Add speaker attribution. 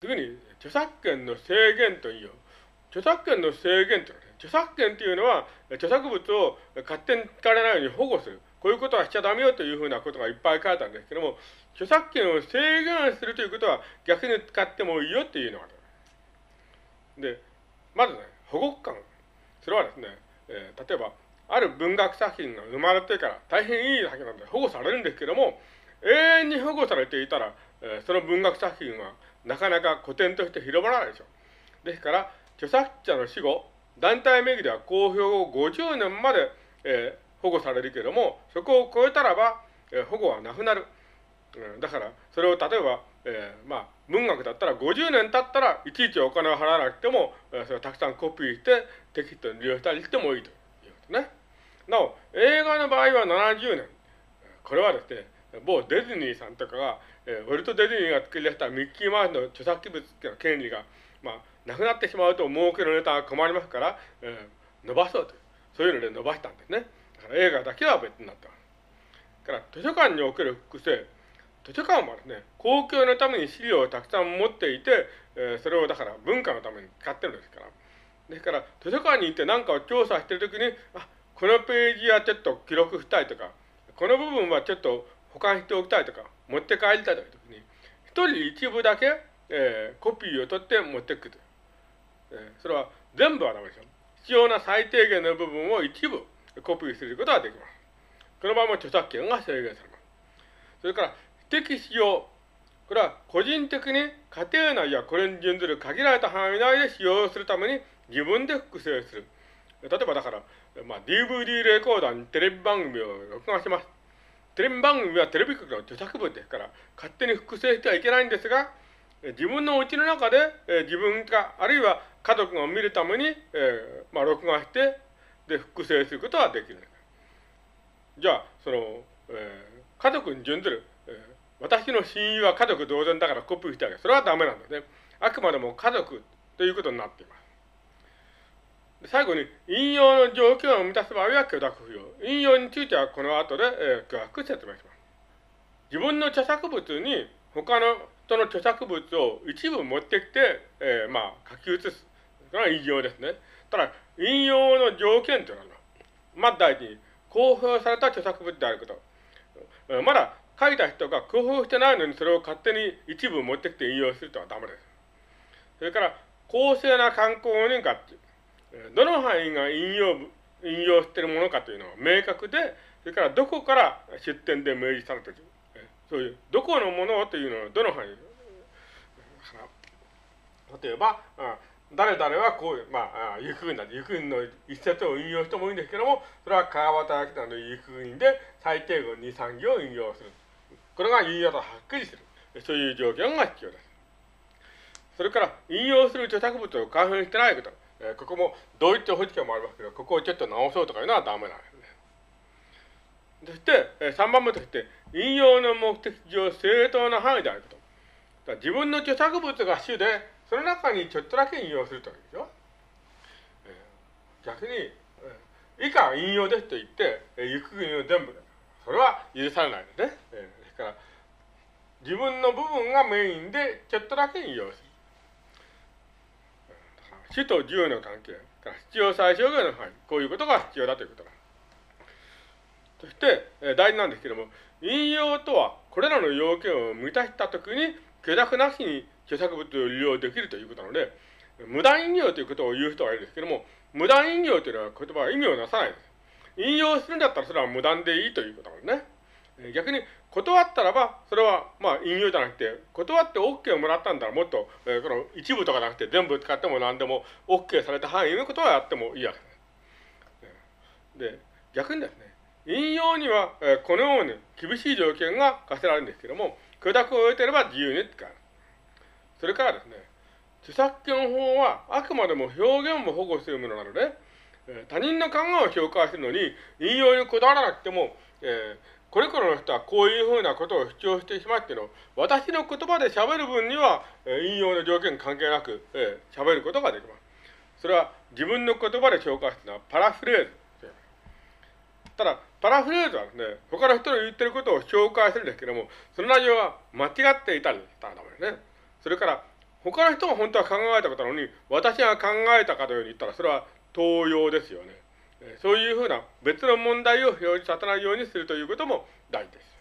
Speaker 1: 次に、著作権の制限といいよ。著作権の制限というのはね、著作権というのは、著作物を勝手に使われないように保護する。こういうことはしちゃダメよというふうなことがいっぱい書いてあるんですけども、著作権を制限するということは逆に使ってもいいよっていうのがある。で、まずね、保護官。それはですね、えー、例えば、ある文学作品が生まれてから大変いい作品なので保護されるんですけども、永遠に保護されていたら、えー、その文学作品はなかなか古典として広まらないでしょう。ですから、著作者の死後、団体名義では公表後50年まで、えー、保護されるけれども、そこを超えたらば、えー、保護はなくなる。うん、だから、それを例えば、えー、まあ、文学だったら50年経ったらいちいちお金を払わなくても、えー、それをたくさんコピーしてテキストに利用したりしてもいいということね。なお、映画の場合は70年。これはですね、某ディズニーさんとかが、えー、ウォルト・ディズニーが作り出したミッキーマウスの著作物の権利が、まあ、なくなってしまうと儲けのネタが困りますから、えー、伸ばそうとう。そういうので伸ばしたんですね。だから映画だけは別になっただ。から図書館における複製。図書館はですね、公共のために資料をたくさん持っていて、えー、それをだから文化のために使ってるんですから。ですから、図書館に行って何かを調査してるときに、あ、このページはちょっと記録したいとか、この部分はちょっと保管しておきたいとか、持って帰りたいというときに、一人一部だけ、えー、コピーを取って持ってくと。えー、それは全部はダメですよ。必要な最低限の部分を一部コピーすることができます。この場合も著作権が制限されます。それから、非適使用。これは個人的に家庭内やこれに準ずる限られた範囲内で使用するために自分で複製する。例えばだから、まあ、DVD レコーダーにテレビ番組を録画します。テレビ番組はテレビ局の著作物ですから、勝手に複製してはいけないんですが、自分の家の中で、え自分が、あるいは家族が見るために、えー、まあ、録画して、で、複製することができる。じゃあ、その、えー、家族に準ずる、えー、私の親友は家族同然だからコピーしてあげる。それはダメなんですね。あくまでも家族ということになっています。最後に、引用の条件を満たす場合は許諾不要。引用についてはこの後で、えー、詳しく説明します。自分の著作物に他の人の著作物を一部持ってきて、えー、まあ、書き写す。それは引用ですね。ただ、引用の条件というのは、まず第一に、公表された著作物であること。まだ書いた人が公表してないのにそれを勝手に一部持ってきて引用するとはダメです。それから、公正な観光人かっていう、どの範囲が引用、引用しているものかというのは明確で、それからどこから出典で明示されている。そういう、どこのものというのはどの範囲例えば、誰々はこういう、まあ、行くんだ。行くんの一節を引用してもいいんですけども、それは川端明の行くんで最低限2、3行を引用する。これが引用とはっきりする。そういう条件が必要です。それから、引用する著作物を開封してないこと。えー、ここも同一保持権もありますけど、ここをちょっと直そうとかいうのはダメなんですね。そして、えー、3番目として、引用の目的上正当な範囲であること。自分の著作物が主で、その中にちょっとだけ引用するというでしょ。えー、逆に、えー、以下引用ですと言って、えー、行く国を全部それは許されないので、ね、えー、ですから、自分の部分がメインでちょっとだけ引用する。主と自由の関係、必要最小限の範囲、こういうことが必要だということだ。そして、えー、大事なんですけども、引用とは、これらの要件を満たしたときに、許諾なしに著作物を利用できるということなので、無断引用ということを言う人はいるんですけども、無断引用というのは言葉は意味をなさないです。引用するんだったらそれは無断でいいということなんですね。逆に断ったらば、それはまあ引用じゃなくて、断って OK をもらったんだらもっと、えー、この一部とかなくて全部使っても何でも OK された範囲のことはやってもいいわけです。で、逆にですね、引用には、えー、このように厳しい条件が課せられるんですけども、許諾を得ていれば自由に使う。それからですね、著作権法はあくまでも表現を保護するものなので、え他人の考えを評価するのに引用にこだわらなくても、えー、これからの人はこういうふうなことを主張してしまっての、私の言葉で喋る分には、え引用の条件関係なく、えー、喋ることができます。それは自分の言葉で紹介するのはパラフレーズ。ただ、パラフレーズはね、他の人の言ってることを紹介するんですけども、その内容は間違っていたりしたらダメですね。それから、他の人が本当は考えたことなのに、私が考えたかのように言ったら、それは盗用ですよね。そういうふうな別の問題を表示させないようにするということも大事です。